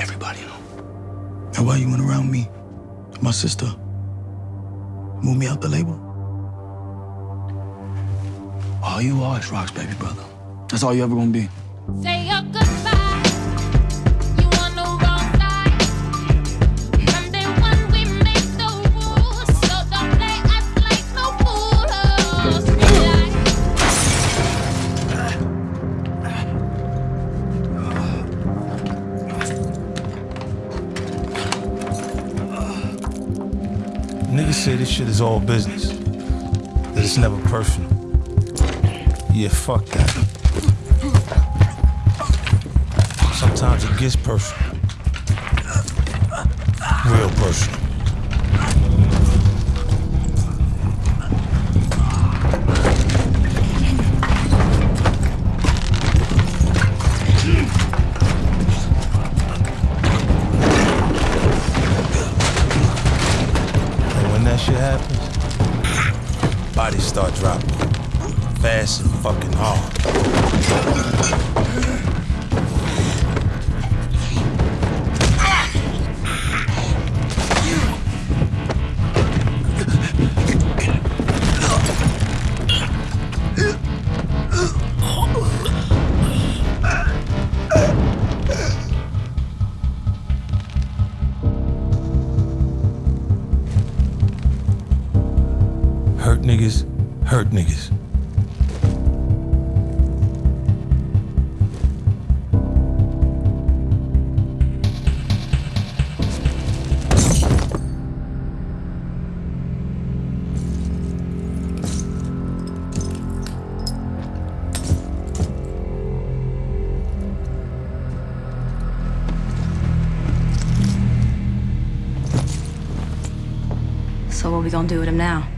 everybody know. Now why you went around me, my sister, move me out the label? All you are is Rock's baby brother. That's all you ever gonna be. Say your goodbye. Niggas say this shit is all business. That it's never personal. Yeah, fuck that. Sometimes it gets personal. Real personal. When that shit happens, bodies start dropping. Fast and fucking hard. Hurt niggas, hurt niggas. So what we gonna do with him now?